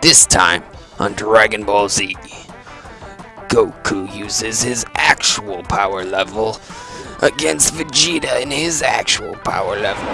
This time, on Dragon Ball Z, Goku uses his actual power level against Vegeta in his actual power level.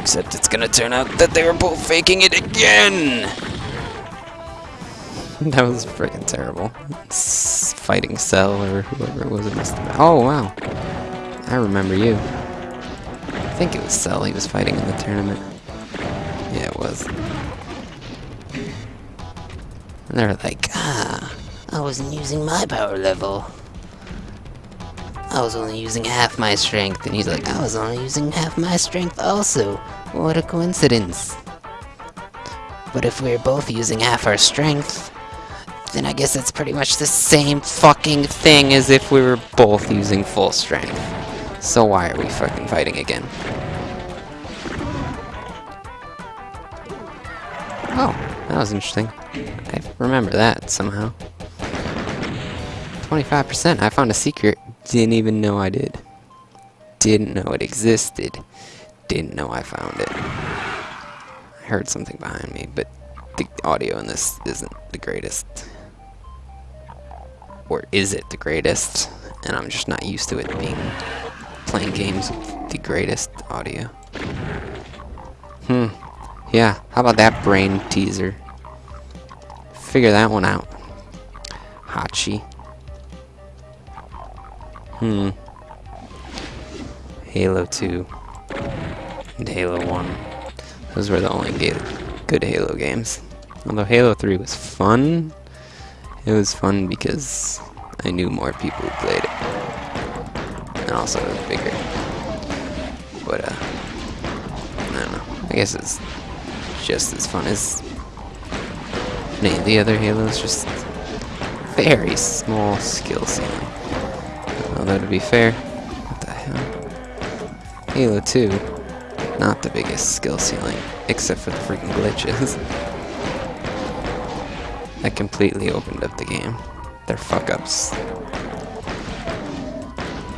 Except it's gonna turn out that they were both faking it again! that was freaking terrible. S fighting Cell or whoever it was it must have been. Oh, wow. I remember you. I think it was Cell he was fighting in the tournament. Yeah, it was. And they were like, ah, I wasn't using my power level. I was only using half my strength. And he's like, I was only using half my strength also. What a coincidence. But if we're both using half our strength, then I guess it's pretty much the same fucking thing as if we were both using full strength. So why are we fucking fighting again? Oh, that was interesting. I remember that somehow. 25%. I found a secret. Didn't even know I did. Didn't know it existed. Didn't know I found it. I heard something behind me, but the audio in this isn't the greatest. Or is it the greatest? And I'm just not used to it being playing games with the greatest audio. Yeah, how about that brain teaser? Figure that one out. Hachi. Hmm. Halo 2 and Halo 1. Those were the only good Halo games. Although Halo 3 was fun, it was fun because I knew more people who played it. And also it was bigger. But, uh, I don't know. I guess it's just as fun as any of the other Halos, just very small skill ceiling. Although to be fair, what the hell? Halo 2, not the biggest skill ceiling, except for the freaking glitches. that completely opened up the game. They're fuck-ups.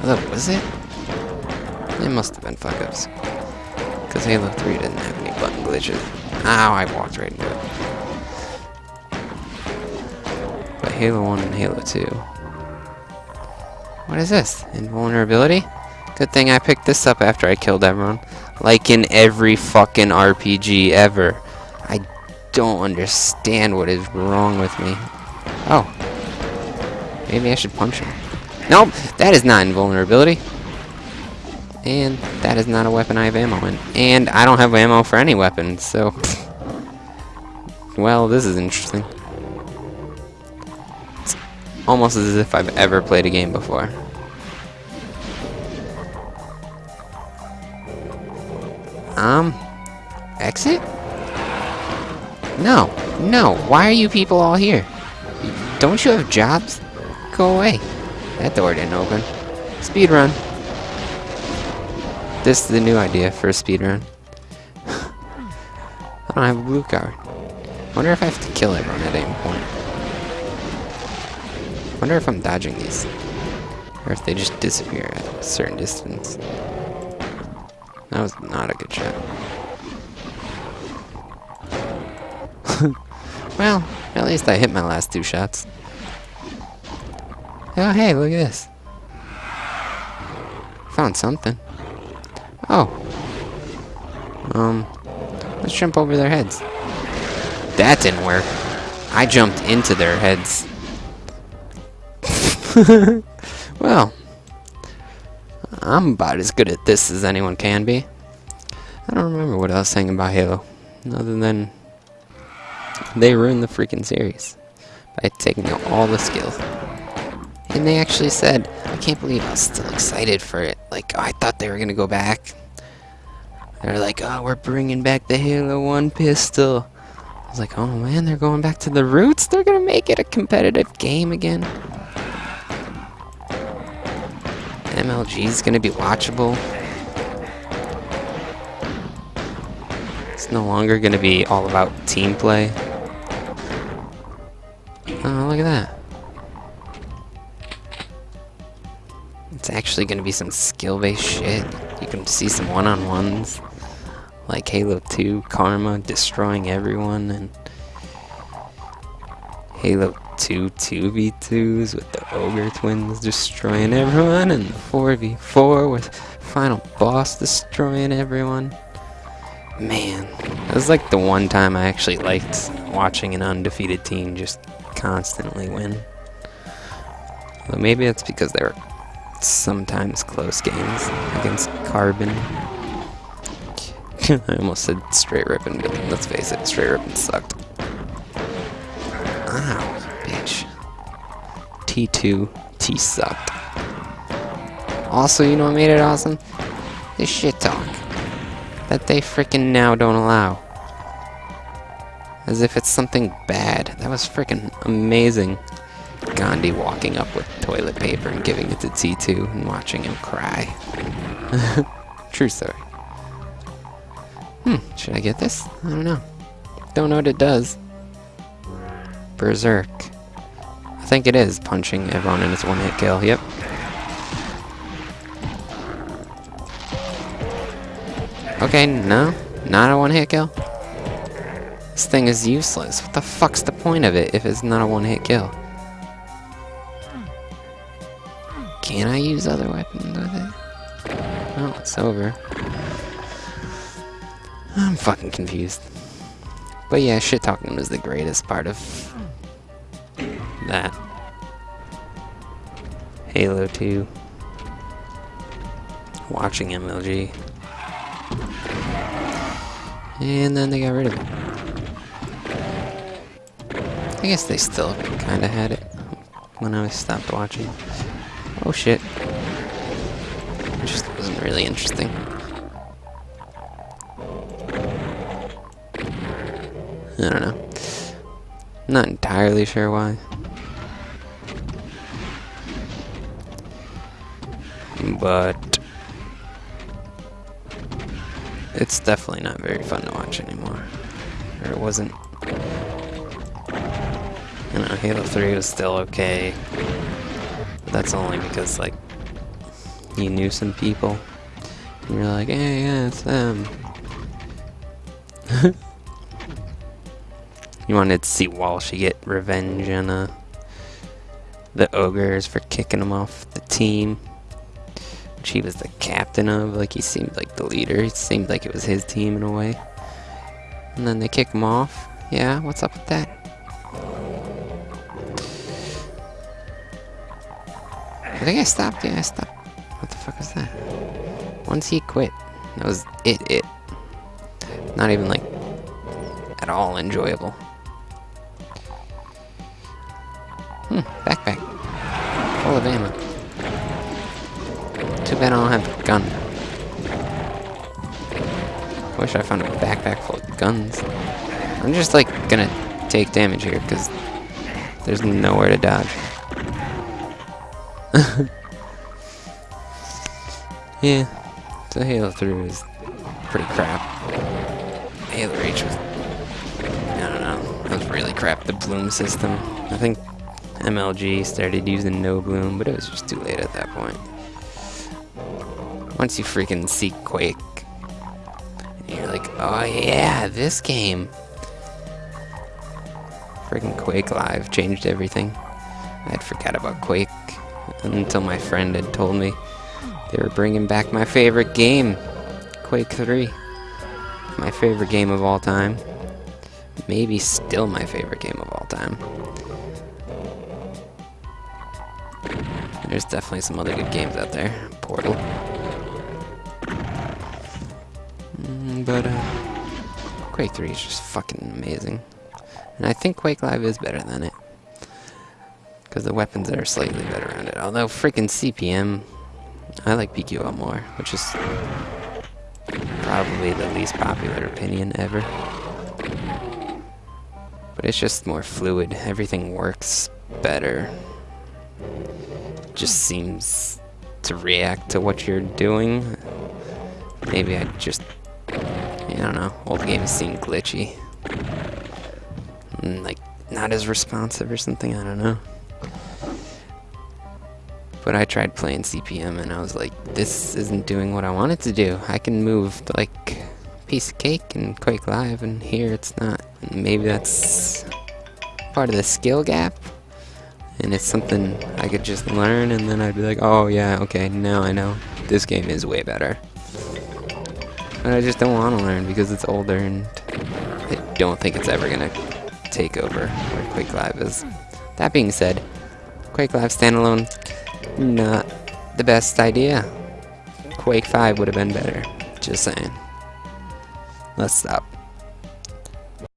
Although, was it? It must have been fuck-ups. Because Halo 3 didn't have any button glitches. Ow, I walked right into it. But Halo 1 and Halo 2. What is this? Invulnerability? Good thing I picked this up after I killed everyone. Like in every fucking RPG ever. I don't understand what is wrong with me. Oh. Maybe I should punch him. Nope, that is not invulnerability. And that is not a weapon I have ammo in. And I don't have ammo for any weapon, so... well, this is interesting. It's almost as if I've ever played a game before. Um... Exit? No. No. Why are you people all here? Don't you have jobs? Go away. That door didn't open. Speed run. This is the new idea for a speedrun. I don't have a blue card. wonder if I have to kill everyone at any point. wonder if I'm dodging these. Or if they just disappear at a certain distance. That was not a good shot. well, at least I hit my last two shots. Oh, hey, look at this. Found something. Oh. Um, let's jump over their heads. That didn't work. I jumped into their heads. well, I'm about as good at this as anyone can be. I don't remember what I was saying about Halo, other than they ruined the freaking series by taking out all the skills. And they actually said, I can't believe I was still excited for it. Like, oh, I thought they were going to go back. They're like, oh, we're bringing back the Halo 1 pistol. I was like, oh man, they're going back to the roots? They're going to make it a competitive game again? MLG is going to be watchable. It's no longer going to be all about team play. Oh, look at that. It's actually going to be some skill-based shit. You can see some one-on-ones. Like Halo 2 Karma destroying everyone and Halo 2 2v2s with the Ogre Twins destroying everyone and the 4v4 with Final Boss destroying everyone. Man, that was like the one time I actually liked watching an undefeated team just constantly win. Well, maybe it's because they were sometimes close games against Carbon. I almost said straight ripping, but let's face it, straight ripping sucked. Ow, bitch. T2, T sucked. Also, you know what made it awesome? This shit talk. That they freaking now don't allow. As if it's something bad. That was freaking amazing. Gandhi walking up with toilet paper and giving it to T2 and watching him cry. True story. Hmm, should I get this? I don't know. Don't know what it does. Berserk. I think it is punching everyone in its one hit kill. Yep. Okay, no. Not a one hit kill. This thing is useless. What the fuck's the point of it if it's not a one hit kill? Can I use other weapons with it? Oh, it's over. I'm fucking confused. But yeah, shit talking was the greatest part of that. Halo 2. Watching MLG. And then they got rid of it. I guess they still kinda had it when I stopped watching. Oh shit. It just wasn't really interesting. I don't know. Not entirely sure why. But it's definitely not very fun to watch anymore. Or it wasn't. You know, Halo 3 was still okay. But that's only because, like, you knew some people. And you're like, hey, yeah, it's them. You wanted to see Walshy get revenge on uh, the ogres for kicking him off the team. Which he was the captain of. Like, he seemed like the leader. It seemed like it was his team in a way. And then they kick him off. Yeah, what's up with that? I think I stopped. Yeah, I stopped. What the fuck is that? Once he quit, that was it. It. Not even like at all enjoyable. Hmm. Backpack. Full of ammo. Too bad I don't have a gun. Wish I found a backpack full of guns. I'm just like gonna take damage here because there's nowhere to dodge. yeah, the Halo 3 was pretty crap. Halo Reach was, I don't know, that was really crap. The bloom system, I think MLG started using no bloom, but it was just too late at that point. Once you freaking see Quake, you're like, oh yeah, this game. Freaking Quake Live changed everything. I'd forgot about Quake until my friend had told me they were bringing back my favorite game, Quake 3. My favorite game of all time. Maybe still my favorite game of all time. There's definitely some other good games out there. Portal. Mm, but, uh, Quake 3 is just fucking amazing. And I think Quake Live is better than it. Because the weapons are slightly better around it. Although, freaking CPM, I like PQL more, which is probably the least popular opinion ever. But it's just more fluid. Everything works better. Just seems to react to what you're doing. Maybe I just, I don't know, old games seem glitchy. Mm, like, not as responsive or something, I don't know. But I tried playing CPM and I was like, this isn't doing what I want it to do. I can move like piece of cake in Quake Live, and here it's not. And maybe that's part of the skill gap, and it's something I could just learn, and then I'd be like, oh yeah, okay, now I know. This game is way better. But I just don't want to learn because it's older, and I don't think it's ever gonna take over where Quake Live is. That being said, Quake Live standalone, not the best idea. Quake 5 would have been better. Just saying. Let's stop.